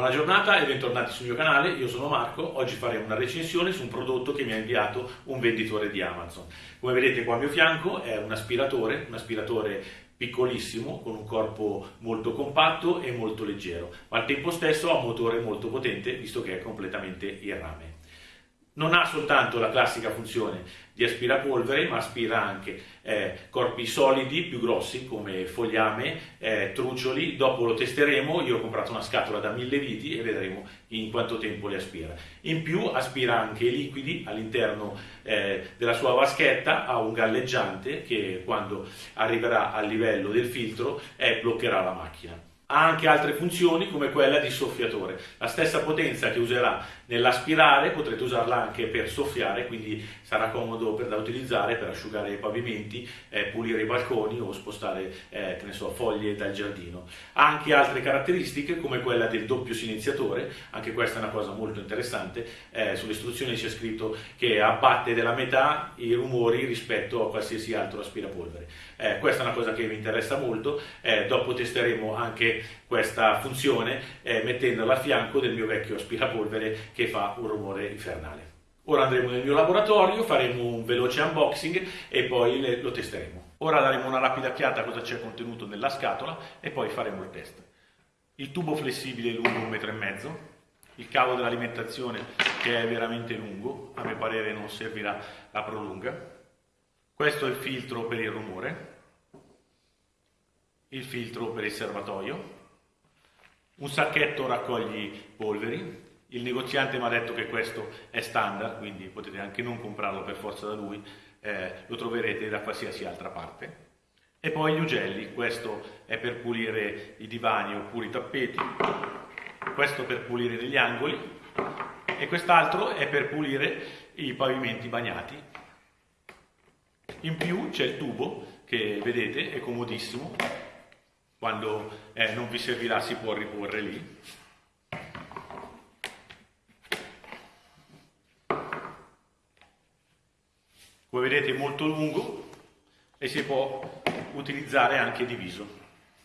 Buona giornata e bentornati sul mio canale, io sono Marco, oggi faremo una recensione su un prodotto che mi ha inviato un venditore di Amazon. Come vedete qua a mio fianco è un aspiratore, un aspiratore piccolissimo con un corpo molto compatto e molto leggero, ma al tempo stesso ha un motore molto potente visto che è completamente in rame. Non ha soltanto la classica funzione di aspirapolvere, ma aspira anche eh, corpi solidi più grossi come fogliame, eh, trucioli. Dopo lo testeremo, io ho comprato una scatola da 1000 viti e vedremo in quanto tempo li aspira. In più aspira anche i liquidi all'interno eh, della sua vaschetta, ha un galleggiante che quando arriverà al livello del filtro eh, bloccherà la macchina ha anche altre funzioni come quella di soffiatore. La stessa potenza che userà nell'aspirare potrete usarla anche per soffiare, quindi sarà comodo per, da utilizzare per asciugare i pavimenti, eh, pulire i balconi o spostare eh, so, foglie dal giardino. Ha anche altre caratteristiche come quella del doppio silenziatore, anche questa è una cosa molto interessante, eh, sulle istruzioni c'è scritto che abbatte della metà i rumori rispetto a qualsiasi altro aspirapolvere. Eh, questa è una cosa che mi interessa molto, eh, dopo testeremo anche questa funzione eh, mettendola a fianco del mio vecchio aspirapolvere che fa un rumore infernale. Ora andremo nel mio laboratorio, faremo un veloce unboxing e poi le, lo testeremo. Ora daremo una rapida occhiata a cosa c'è contenuto nella scatola e poi faremo il test. Il tubo flessibile lungo un metro e mezzo, il cavo dell'alimentazione che è veramente lungo, a mio parere non servirà la prolunga. Questo è il filtro per il rumore, il filtro per il serbatoio, un sacchetto raccogli polveri, il negoziante mi ha detto che questo è standard, quindi potete anche non comprarlo per forza da lui, eh, lo troverete da qualsiasi altra parte. E poi gli ugelli, questo è per pulire i divani oppure i tappeti, questo per pulire degli angoli e quest'altro è per pulire i pavimenti bagnati. In più c'è il tubo che vedete è comodissimo, quando eh, non vi servirà si può riporre lì. Come vedete è molto lungo e si può utilizzare anche diviso.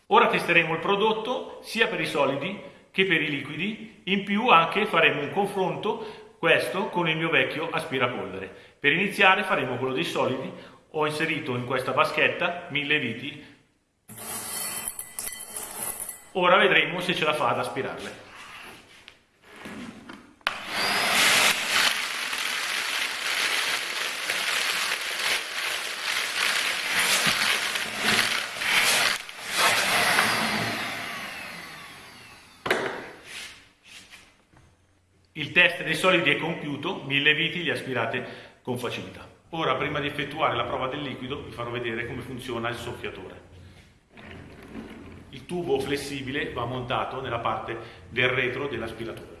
Ora testeremo il prodotto sia per i solidi che per i liquidi, in più anche faremo un confronto questo con il mio vecchio aspirapolvere. Per iniziare faremo quello dei solidi, ho inserito in questa vaschetta 1000 viti Ora vedremo se ce la fa ad aspirarle. Il test dei solidi è compiuto, mille viti li aspirate con facilità. Ora, prima di effettuare la prova del liquido, vi farò vedere come funziona il soffiatore tubo flessibile va montato nella parte del retro dell'aspiratore.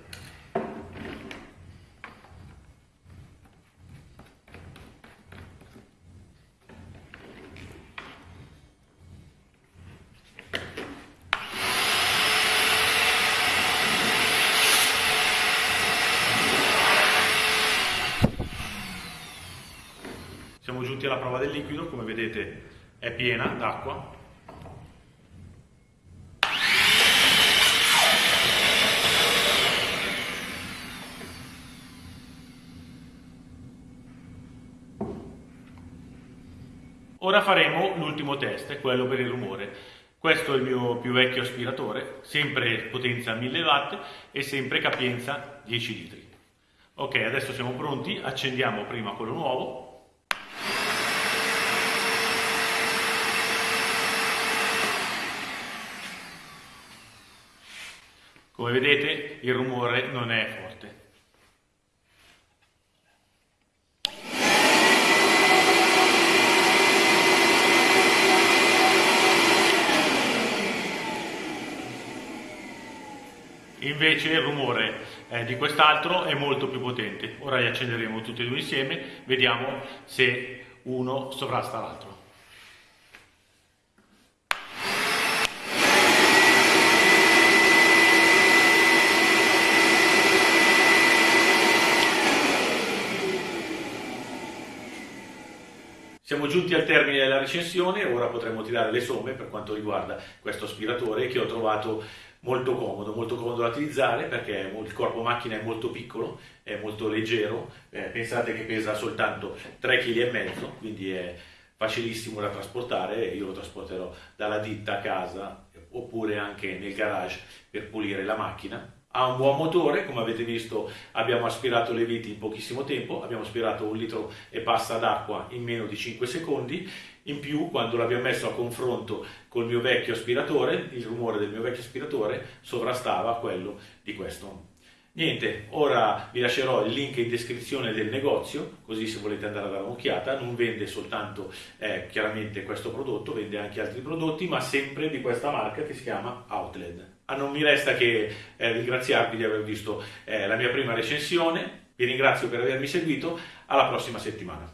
Siamo giunti alla prova del liquido, come vedete è piena d'acqua, Ora faremo l'ultimo test, quello per il rumore. Questo è il mio più vecchio aspiratore, sempre potenza 1000 watt e sempre capienza 10 litri. Ok, adesso siamo pronti, accendiamo prima quello nuovo. Come vedete il rumore non è forte. Invece il rumore eh, di quest'altro è molto più potente. Ora li accenderemo tutti e due insieme, vediamo se uno sovrasta l'altro. Siamo giunti al termine della recensione, ora potremo tirare le somme per quanto riguarda questo aspiratore che ho trovato molto comodo, molto comodo da utilizzare perché il corpo macchina è molto piccolo, è molto leggero, eh, pensate che pesa soltanto 3,5 kg, quindi è facilissimo da trasportare, io lo trasporterò dalla ditta a casa oppure anche nel garage per pulire la macchina. Ha un buon motore, come avete visto abbiamo aspirato le viti in pochissimo tempo, abbiamo aspirato un litro e passa d'acqua in meno di 5 secondi, in più quando l'abbiamo messo a confronto col mio vecchio aspiratore, il rumore del mio vecchio aspiratore sovrastava quello di questo Niente, ora vi lascerò il link in descrizione del negozio, così se volete andare a dare un'occhiata, non vende soltanto eh, chiaramente questo prodotto, vende anche altri prodotti, ma sempre di questa marca che si chiama Outlet. Ah, non mi resta che eh, ringraziarvi di aver visto eh, la mia prima recensione, vi ringrazio per avermi seguito, alla prossima settimana.